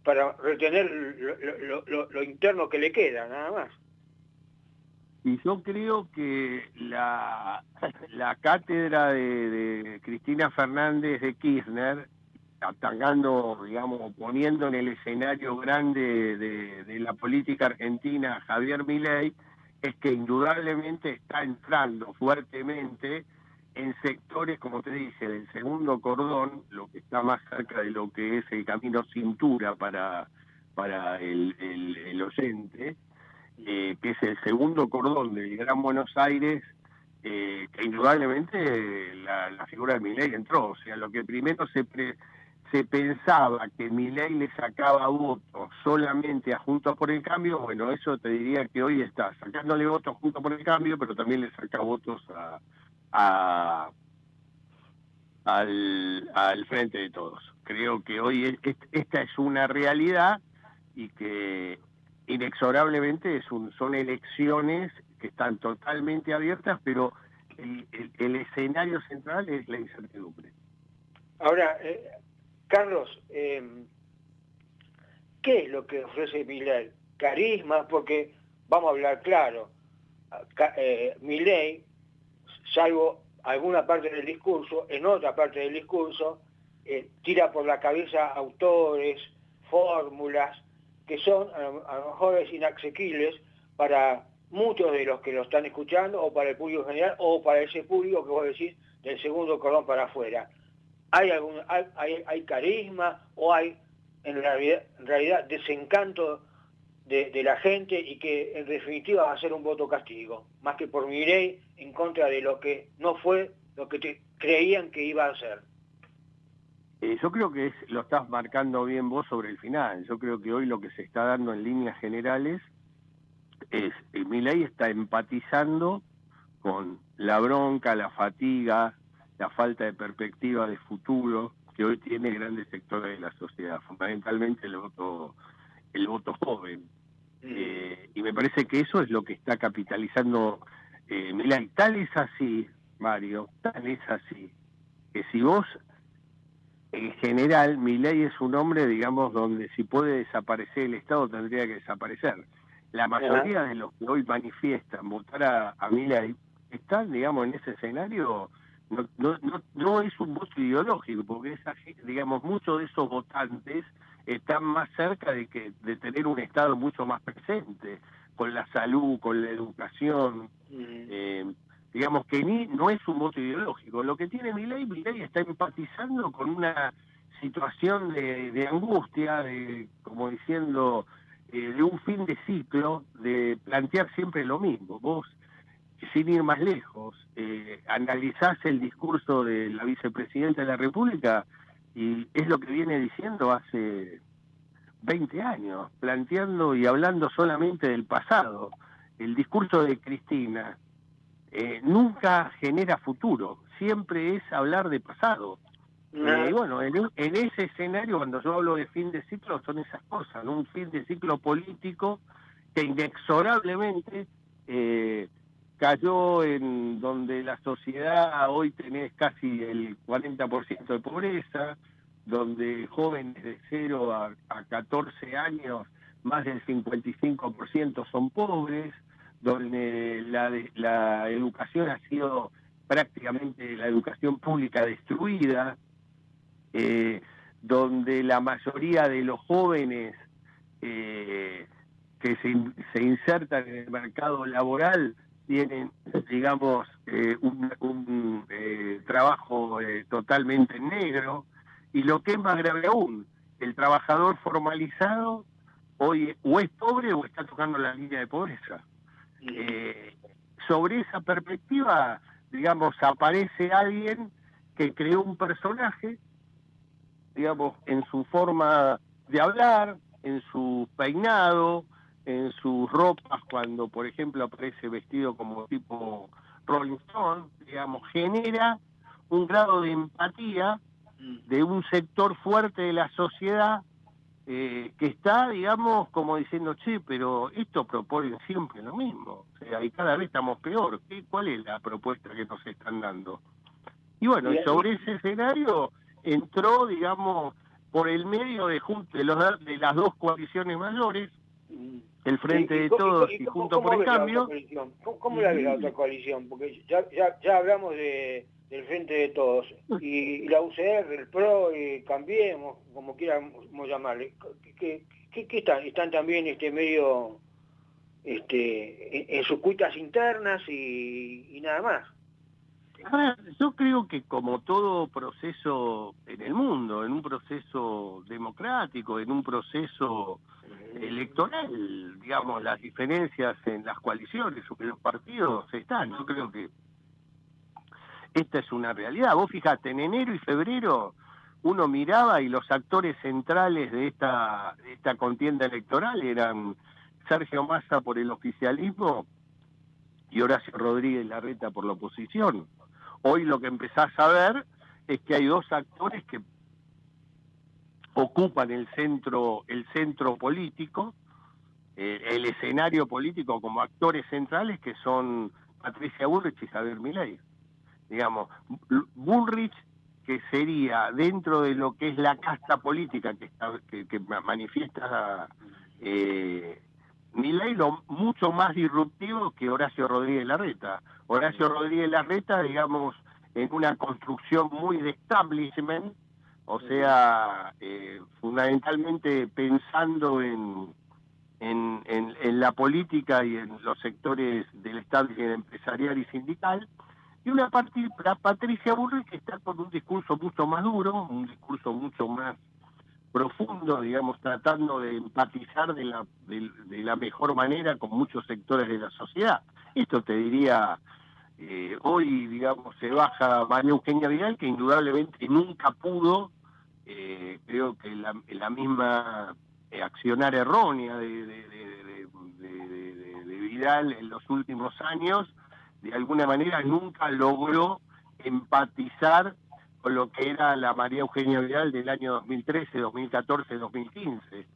para retener lo, lo- lo- lo interno que le queda, nada más. Y yo creo que la, la cátedra de, de Cristina Fernández de Kirchner atacando, digamos, poniendo en el escenario grande de, de la política argentina a Javier Milei, es que indudablemente está entrando fuertemente en sectores, como te dice, del segundo cordón, lo que está más cerca de lo que es el camino cintura para, para el, el, el oyente, eh, que es el segundo cordón del Gran Buenos Aires, eh, que indudablemente la, figura de Milei entró. O sea, lo que primero se, se pensaba que Milei le sacaba votos solamente a Juntos por el Cambio, bueno, eso te diría que hoy está sacándole votos a Juntos por el Cambio, pero también le saca votos a, a- al, al frente de todos. Creo que hoy es- esta es una realidad y que inexorablemente es un, son elecciones que están totalmente abiertas, pero el, el- el escenario central es la incertidumbre. Ahora, eh, Carlos, eh, ¿qué es lo que ofrece Milei? Carisma, porque vamos a hablar claro, eh, salvo alguna parte del discurso, en otra parte del discurso, eh, tira por la cabeza autores, fórmulas, que son a lo, mejor es para muchos de los que lo están escuchando, o para el público general, o para ese público que vos decís del segundo cordón para afuera. ¿Hay, algún, hay, hay, hay carisma o hay en realidad, realidad desencanto de, la gente y que en definitiva va a ser un voto castigo, más que por Mirey en contra de lo que no fue lo que te creían que iba a ser? Eh, yo creo que es- lo estás marcando bien vos sobre el final. Yo creo que hoy lo que se está dando en líneas generales es, eh, Milei está empatizando con la bronca, la fatiga, la falta de perspectiva de futuro que hoy tiene grandes sectores de la sociedad, fundamentalmente el voto, el voto joven. Eh, y me parece que eso es lo que está capitalizando eh, Milei. Tal es así, Mario, tal es así, que si vos en general, mi ley es un hombre, digamos, donde si puede desaparecer el Estado tendría que desaparecer. La mayoría de los que hoy manifiestan votar a, a Milei están, digamos, en ese escenario, no, no, no, no es un voto ideológico, porque esa, digamos, muchos de esos votantes están más cerca de que de tener un Estado mucho más presente, con la salud, con la educación, eh, digamos que ni no es un voto ideológico. Lo que tiene Milei, Milei está empatizando con una situación de, de angustia, de como diciendo, eh, de un fin de ciclo, de plantear siempre lo mismo. Vos, sin ir más lejos, eh, analizás el discurso de la vicepresidenta de la República y es lo que viene diciendo hace 20 años, planteando y hablando solamente del pasado. El discurso de Cristina eh, nunca genera futuro, siempre es hablar de pasado. Eh, y bueno, en, en ese escenario, cuando yo hablo de fin de ciclo, son esas cosas, ¿no? un fin de ciclo político que inexorablemente eh, cayó en donde la sociedad hoy tenés casi el 40% de pobreza, donde jóvenes de 0 a, a 14 años, más del 55% son pobres, donde la, educación ha sido prácticamente la educación pública destruida, eh, donde la mayoría de los jóvenes eh, que se insertan en el mercado laboral tienen, digamos, eh, un, un, eh, trabajo eh, totalmente negro, y lo que es más grave aún, el trabajador formalizado hoy o es pobre o está tocando la línea de pobreza. Eh, sobre esa perspectiva, digamos, aparece alguien que creó un personaje, digamos, en su forma de hablar, en su peinado, en sus ropas, cuando, por ejemplo, aparece vestido como tipo Rolling Stone, digamos, genera un grado de empatía de un sector fuerte de la sociedad eh, que está, digamos, como diciendo, che, pero esto proponen siempre lo mismo, o sea, y cada vez estamos peor. ¿Qué, ¿Cuál es la propuesta que nos están dando? Y bueno, y sobre ese escenario entró, digamos, por el medio de, de, los, de las dos coaliciones mayores, el Frente ¿Y- y de Todos y cómo por el Cambio. ¿Cómo, cómo la ves la otra coalición? Porque ya, ya, ya hablamos de, del Frente de Todos, y, la UCR, el PRO, y Cambiemos, como quieramos llamarle, ¿qué, qué, qué están? Están también este medio este, en, en sus cuitas internas y, y nada más. Ahora, yo creo que como todo proceso en el mundo, en un proceso democrático, en un proceso electoral, digamos, las diferencias en las coaliciones o en los partidos están. Yo creo que esta es una realidad. Vos fijate, en enero y febrero uno miraba y los actores centrales de esta, de esta contienda electoral eran Sergio Massa por el oficialismo y Horacio Rodríguez Larreta por la oposición. Hoy lo que empezás a ver es que hay dos actores que ocupan el centro, el centro político, eh, el escenario político como actores centrales que son Patricia Bullrich y Javier Milei. Digamos, Bullrich que sería dentro de lo que es la casta política que, está, que, que manifiesta eh, Milei lo mucho más disruptivo que Horacio Rodríguez Larreta. Horacio Rodríguez Larreta, digamos, en una construcción muy de establishment, o sea, eh, fundamentalmente pensando en, en, en, en, la política y en los sectores del establishment empresarial y sindical, y una parte, la Patricia Burri que está con un discurso mucho más duro, un discurso mucho más profundo, digamos, tratando de empatizar de la, de, de la mejor manera con muchos sectores de la sociedad. Esto te diría, eh, hoy, digamos, se baja María Eugenia Vidal, que indudablemente nunca pudo, eh, creo que la, la misma eh, accionar errónea de, de, de, de, Vidal en los últimos años, de alguna manera nunca logró empatizar lo que era la María Eugenia Vidal del año 2013, 2014, 2015.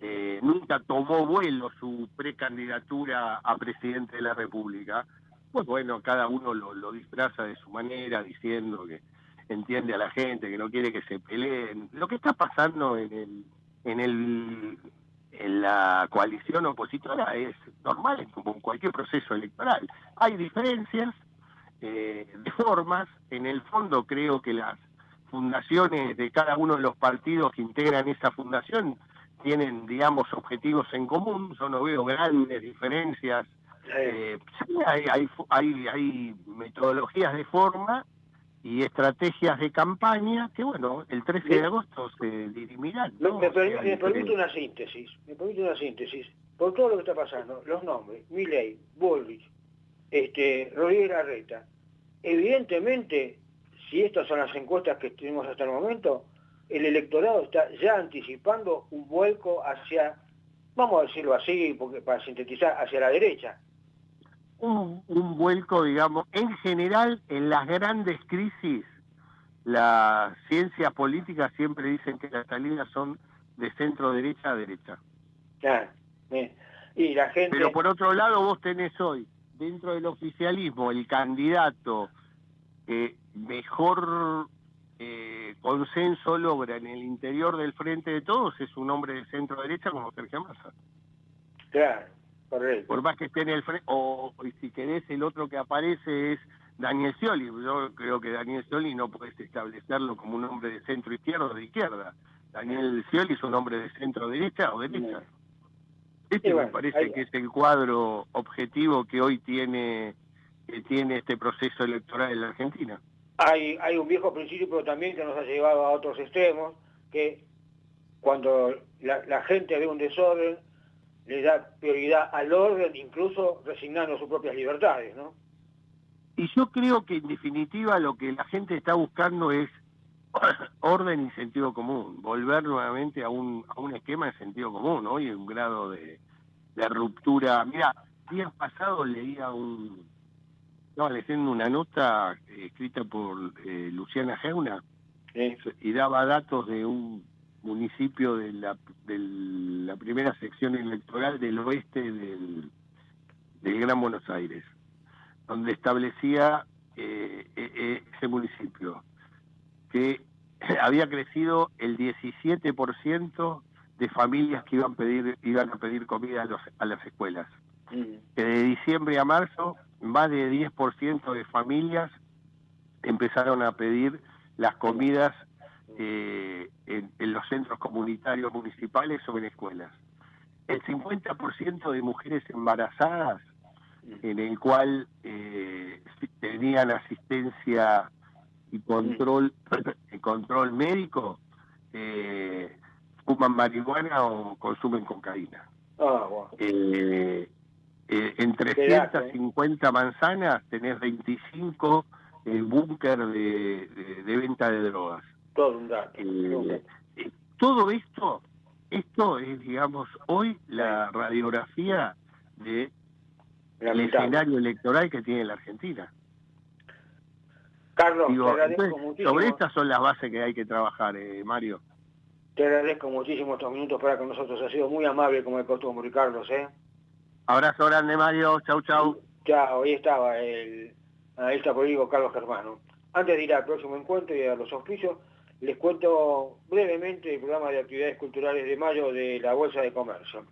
Eh, nunca tomó vuelo su precandidatura a presidente de la República. Pues bueno, cada uno lo, lo, disfraza de su manera, diciendo que entiende a la gente, que no quiere que se peleen. Lo que está pasando en el, en el en la coalición opositora es normal, como en cualquier proceso electoral. Hay diferencias eh, de formas, en el fondo creo que las fundaciones de cada uno de los partidos que integran esa fundación tienen, digamos, objetivos en común, yo no veo grandes diferencias. Eh, sí, hay, hay, hay, hay metodologías de forma y estrategias de campaña que, bueno, el 13 de agosto se dirimirán. ¿no? Me, permite, me permite una síntesis, me permite una síntesis. Por todo lo que está pasando, los nombres, Milley, Bullrich, este, Rodríguez Larreta, evidentemente, si estas son las encuestas que tenemos hasta el momento, el electorado está ya anticipando un vuelco hacia, vamos a decirlo así, porque para sintetizar, hacia la derecha. Un, un vuelco, digamos, en general en las grandes crisis, las ciencias políticas siempre dicen que las salidas son de centro derecha a derecha. Claro, y la gente... Pero por otro lado vos tenés hoy, dentro del oficialismo, el candidato que mejor eh, consenso logra en el interior del frente de todos es un hombre de centro derecha como Sergio Massa. Claro. Correcto. Por más que esté en el frente, o, o, si querés, el otro que aparece es Daniel Scioli. Yo creo que Daniel Scioli no puedes establecerlo como un hombre de centro izquierda o de izquierda. Daniel Scioli es un hombre de centro derecha o derecha. Este bueno, me parece que es el cuadro objetivo que hoy tiene que tiene este proceso electoral en la Argentina. Hay, hay un viejo principio también que nos ha llevado a otros extremos, que cuando la, la gente ve un desorden, le da prioridad al orden, incluso resignando sus propias libertades, ¿no? Y yo creo que en definitiva lo que la gente está buscando es orden y sentido común, volver nuevamente a un, a un esquema de sentido común, hoy un grado de, de ruptura. Mira, días pasados leía un, estaba leyendo una nota eh, escrita por eh, Luciana Geuna y daba datos de un municipio de la, de la primera sección electoral del oeste del, del Gran Buenos Aires, donde establecía eh, eh, ese municipio que había crecido el 17% de familias que iban a pedir iban a pedir comida a, los, a las escuelas. Mm. Que de diciembre a marzo más de 10% de familias empezaron a pedir las comidas eh, en, en los centros comunitarios municipales o en escuelas. El 50% de mujeres embarazadas en el cual eh, tenían asistencia y control y control médico eh, fuman marihuana o consumen cocaína. Ah, bueno. Eh, eh, en Qué dato, 350 manzanas tenés 25 eh, búnker de, de- de venta de drogas. Todo un dato. Eh, eh, todo esto, esto es, digamos, hoy la radiografía de el escenario electoral que tiene la Argentina. Carlos, Digo, te agradezco entonces, muchísimo. sobre estas son las bases que hay que trabajar, eh, Mario. Te agradezco muchísimo estos minutos para con nosotros. Ha sido muy amable como de costumbre, Carlos, ¿eh? Abrazo grande, Mario. Chau, chau. Chao, ahí estaba el analista político Carlos Germano. Antes de ir al próximo encuentro y a los auspicios, les cuento brevemente el programa de actividades culturales de mayo de la Bolsa de Comercio.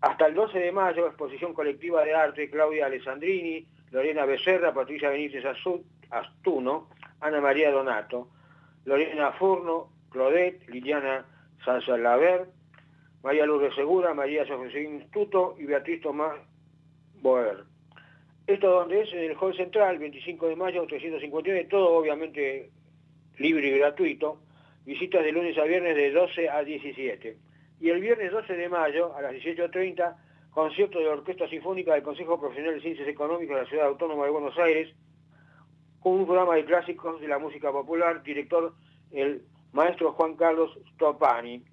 Hasta el 12 de mayo, exposición colectiva de arte, Claudia Alessandrini, Lorena Becerra, Patricia Benítez Astuno, Ana María Donato, Lorena Furno, Claudette, Liliana Sanzalaver, María Lourdes Segura, María Sofía Tuto y Beatriz Tomás Boer. Esto donde es en el Hall Central, 25 de mayo, 359, todo obviamente libre y gratuito. Visitas de lunes a viernes de 12 a 17. Y el viernes 12 de mayo, a las 18.30, concierto de la Orquesta Sinfónica del Consejo Profesional de Ciencias Económicas de la Ciudad Autónoma de Buenos Aires, con un programa de clásicos de la música popular, director el maestro Juan Carlos Stopani.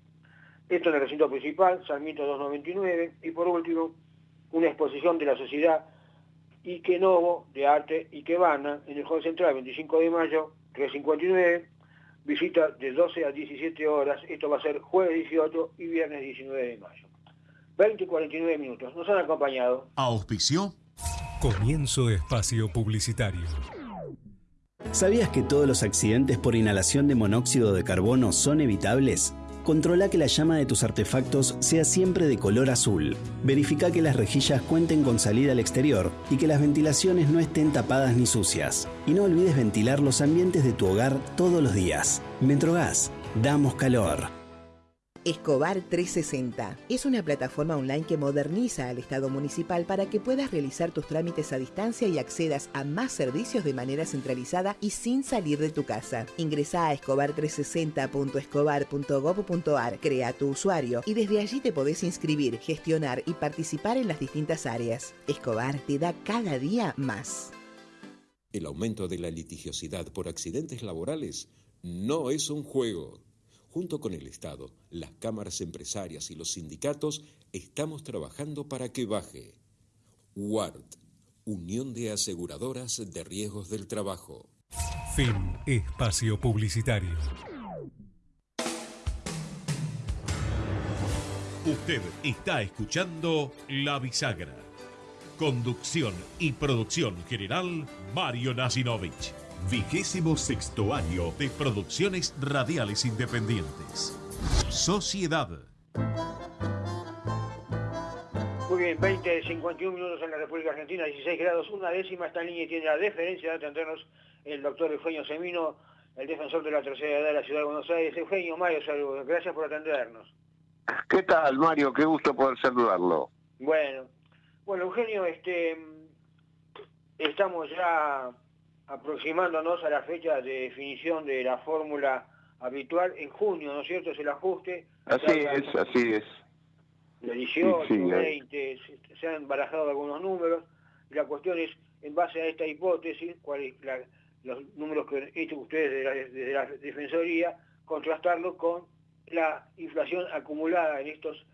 Esto en el recinto principal, Sarmiento 299, y por último, una exposición de la sociedad Ikenovo de Arte Ikebana en el Hall Central, 25 de mayo, 359, visita de 12 a 17 horas, esto va a ser jueves 18 y viernes 19 de mayo. 20 y 49 minutos, nos han acompañado. Auspició. Comienzo espacio publicitario. ¿Sabías que todos los accidentes por inhalación de monóxido de carbono son evitables? Controla que la llama de tus artefactos sea siempre de color azul. Verifica que las rejillas cuenten con salida al exterior y que las ventilaciones no estén tapadas ni sucias. Y no olvides ventilar los ambientes de tu hogar todos los días. Metrogas, damos calor. Escobar 360 es una plataforma online que moderniza al Estado municipal para que puedas realizar tus trámites a distancia y accedas a más servicios de manera centralizada y sin salir de tu casa. Ingresa a escobar360.escobar.gov.ar, crea tu usuario y desde allí te podés inscribir, gestionar y participar en las distintas áreas. Escobar te da cada día más. El aumento de la litigiosidad por accidentes laborales no es un juego. Junto con el Estado, las cámaras empresarias y los sindicatos estamos trabajando para que baje. WART, Unión de Aseguradoras de Riesgos del Trabajo. Fin espacio publicitario. Usted está escuchando La Bisagra. Conducción y producción general, Mario Nasinovich. Vigésimo sexto año de producciones radiales independientes. Sociedad. Muy bien, 20, 51 minutos en la República Argentina, 16 grados, una décima está en línea tiene la deferencia de atendernos el doctor Eugenio Semino, el defensor de la tercera edad de la Ciudad de Buenos Aires. Eugenio, Mario, saludos, gracias por atendernos. ¿Qué tal, Mario? Qué gusto poder saludarlo. Bueno, bueno, Eugenio, este, estamos ya aproximándonos a la fecha de definición de la fórmula habitual en junio, ¿no es cierto? Es el ajuste. Así es, así es. de 18, Sí, sí, eh. 20, se- se han barajado algunos números. Y la cuestión es, en base a esta hipótesis, la- los números que han hecho ustedes desde la, desde la Defensoría, contrastarlo con la inflación acumulada en estos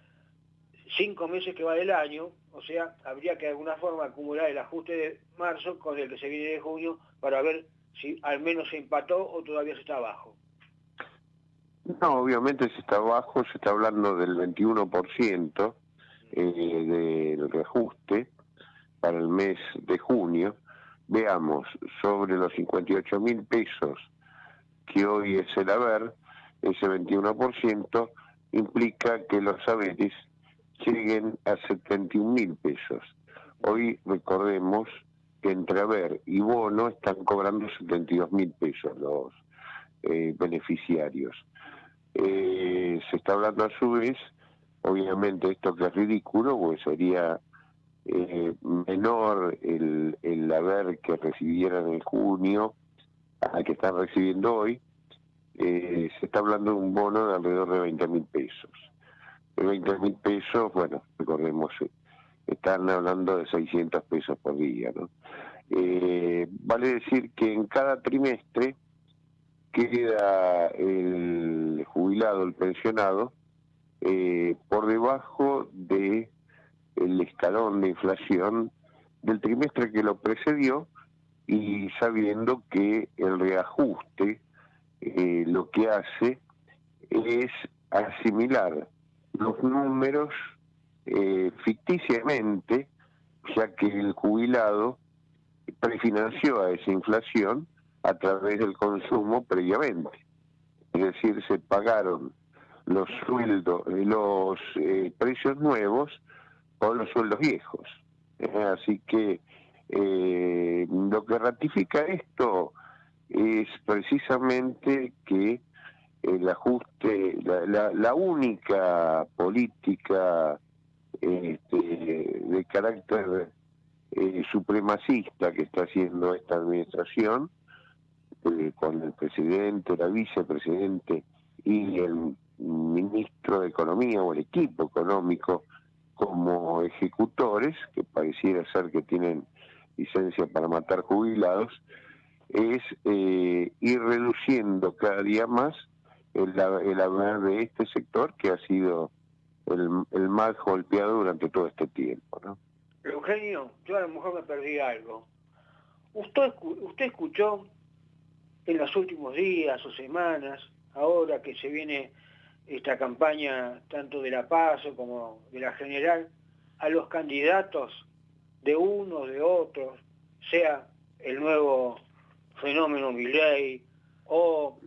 cinco meses que va del año, o sea, habría que de alguna forma acumular el ajuste de marzo con el que se viene de junio para ver si al menos se empató o todavía se está abajo. No, obviamente se está bajo, se está hablando del 21% eh, del reajuste para el mes de junio. Veamos, sobre los 58 mil pesos que hoy es el haber, ese 21% implica que los saberes lleguen a 71 mil pesos. Hoy recordemos entre haber y bono están cobrando 72 mil pesos los eh, beneficiarios. Eh, se está hablando a su vez, obviamente esto que es ridículo, pues sería eh, menor el, el haber que recibieran en junio al que están recibiendo hoy, eh, se está hablando de un bono de alrededor de 20 mil pesos. De 20 mil pesos, bueno, recordemos, eh, están hablando de 600 pesos por día, ¿no? Eh, vale decir que en cada trimestre queda el jubilado, el pensionado, eh, por debajo de el escalón de inflación del trimestre que lo precedió y sabiendo que el reajuste eh, lo que hace es asimilar los números eh, ficticiamente, ya que el jubilado prefinanció a esa inflación a través del consumo previamente. Es decir, se pagaron los sueldos, los eh, precios nuevos con los sueldos viejos. Eh, así que eh, lo que ratifica esto es precisamente que el ajuste, la, la, la única política este, de carácter eh, supremacista que está haciendo esta administración, eh, con el presidente, la vicepresidente y el ministro de Economía o el equipo económico como ejecutores, que pareciera ser que tienen licencia para matar jubilados, es eh, ir reduciendo cada día más el, haber de este sector que ha sido el, el más golpeado durante todo este tiempo. ¿no? Eugenio, yo a lo mejor me perdí algo. ¿Usted, usted escuchó en los últimos días o semanas, ahora que se viene esta campaña tanto de la PASO como de la General, a los candidatos de unos, de otros, sea el nuevo fenómeno Milley o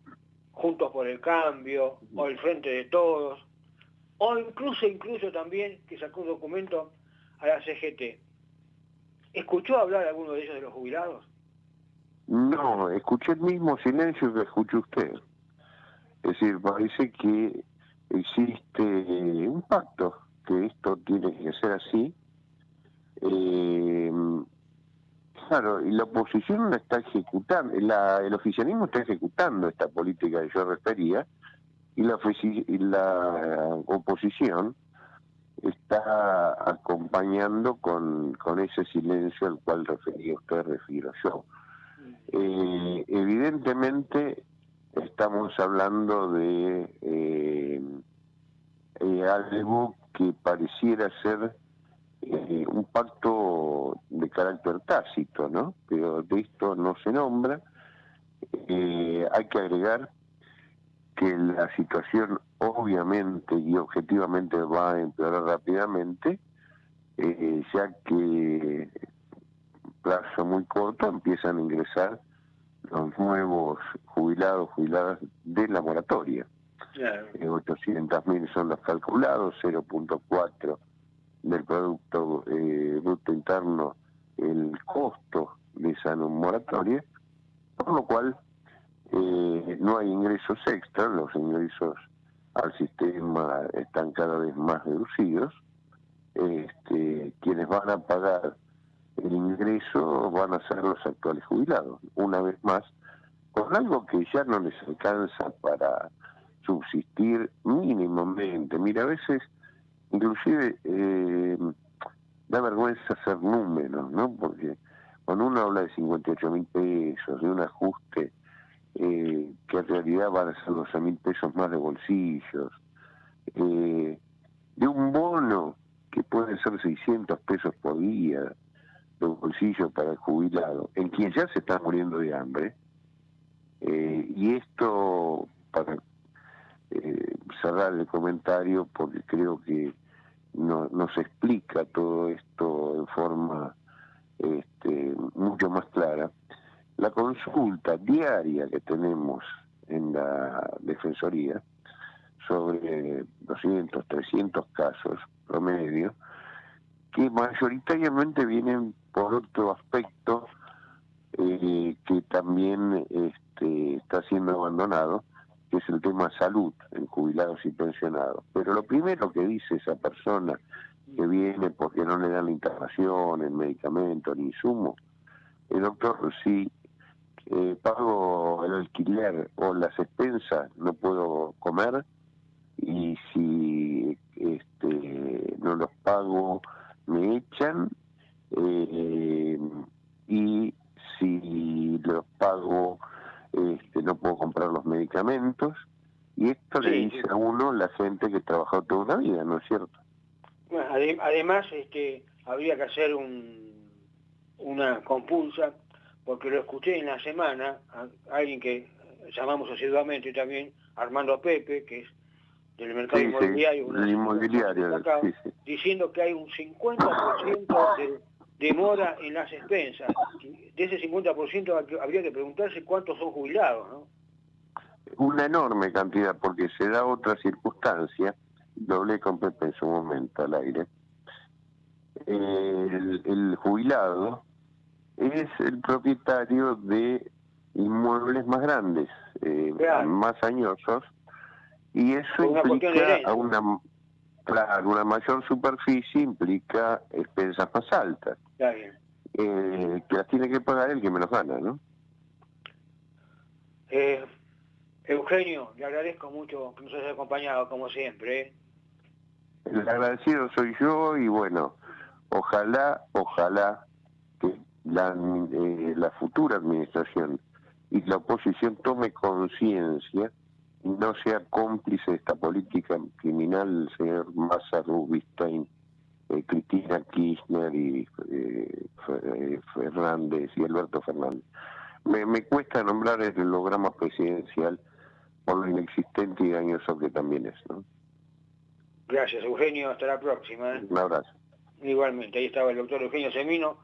Juntos por el Cambio o el Frente de Todos, o incluso, incluso también que sacó un documento a la CGT. ¿Escuchó hablar alguno de ellos de los jubilados? No, escuché el mismo silencio que escuchó usted. Es decir, parece que existe un pacto, que esto tiene que ser así. Eh, claro, y la oposición la está ejecutando, la, el oficialismo está ejecutando esta política que yo refería, y la, y oposición está acompañando con, con ese silencio al cual refería usted, refiero yo. Eh, evidentemente estamos hablando de eh, eh, algo que pareciera ser eh, un pacto de carácter tácito, ¿no? Pero de esto no se nombra. Hay que agregar que la situación obviamente y objetivamente va a empeorar rápidamente, eh, ya que plazo muy corto empiezan a ingresar los nuevos jubilados, jubiladas de la moratoria. Claro. Eh, 800.000 son los calculados, 0.4 del Producto eh, Bruto Interno el costo de esa moratoria, por lo cual eh, no hay ingresos extra, los ingresos al sistema están cada vez más reducidos. Este, quienes van a pagar el ingreso van a ser los actuales jubilados, una vez más, con algo que ya no les alcanza para subsistir mínimamente. Mira, a veces, inclusive, eh, da vergüenza hacer números, ¿no? Porque cuando uno habla de 58 mil pesos, de un ajuste eh, que en realidad van a ser 12 mil pesos más de bolsillos, eh, de un bono que puede ser 600 pesos por día de bolsillo para el jubilado, en quien ya se está muriendo de hambre, eh, y esto para eh, cerrar el comentario porque creo que no, nos explica todo esto en forma este, mucho más clara. La consulta diaria que tenemos en la Defensoría sobre 200, 300 casos promedio, que mayoritariamente vienen por otro aspecto eh, que también este, está siendo abandonado, que es el tema salud en jubilados y pensionados. Pero lo primero que dice esa persona que viene porque no le dan la internación, el medicamento, ni insumo, el doctor, si eh, pago el alquiler o las expensas, no puedo comer, y si este, no los pago, me echan, eh, y si los pago, este, no puedo comprar los medicamentos, y esto le dice a uno la gente que trabajó toda una vida, ¿no es cierto? Además, este, habría que hacer un, una compulsa, porque lo escuché en la semana, a alguien que llamamos asiduamente también, Armando Pepe, que es del mercado Sí, sí, inmobiliario, una- inmobiliario, acá, sí, diciendo que hay un 50% de demora en las expensas. De ese 50% hay que- habría que preguntarse cuántos son jubilados, ¿no? una enorme cantidad porque se da otra circunstancia, lo hablé con Pepe en su momento al aire, el, el jubilado es el propietario de inmuebles más grandes, eh, más añosos, y eso una implica a una, claro, una mayor superficie, implica expensas más altas, Está bien. eh, que las tiene que pagar el que menos gana, ¿no? Eh, Eugenio, le agradezco mucho que nos haya acompañado, como siempre. ¿eh? El agradecido soy yo y bueno, ojalá, ojalá la, eh, la futura administración y la oposición tome conciencia y no sea cómplice de esta política criminal, el señor Massa Rubinstein, eh, Cristina Kirchner y eh, eh, Fernández y Alberto Fernández. Me, me cuesta nombrar el holograma presidencial por lo inexistente y dañoso que también es. ¿no? Gracias, Eugenio. Hasta la próxima. ¿eh? Un abrazo. Igualmente, ahí estaba el doctor Eugenio Semino,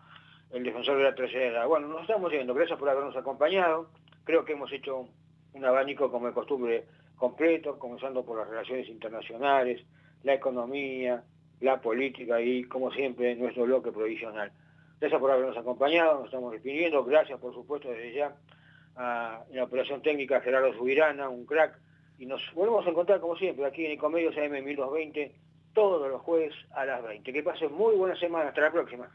el defensor de la tercera edad. Bueno, nos estamos yendo. Gracias por habernos acompañado. Creo que hemos hecho un abanico, como de costumbre, completo, comenzando por las relaciones internacionales, la economía, la política y, como siempre, nuestro bloque provisional. Gracias por habernos acompañado, nos estamos despidiendo. Gracias, por supuesto, desde ya a la operación técnica Gerardo Subirana, un crack. Y nos volvemos a encontrar, como siempre, aquí en Ecomedios AM 1220, todos los jueves a las 20. Que pasen muy buena semana. Hasta la próxima.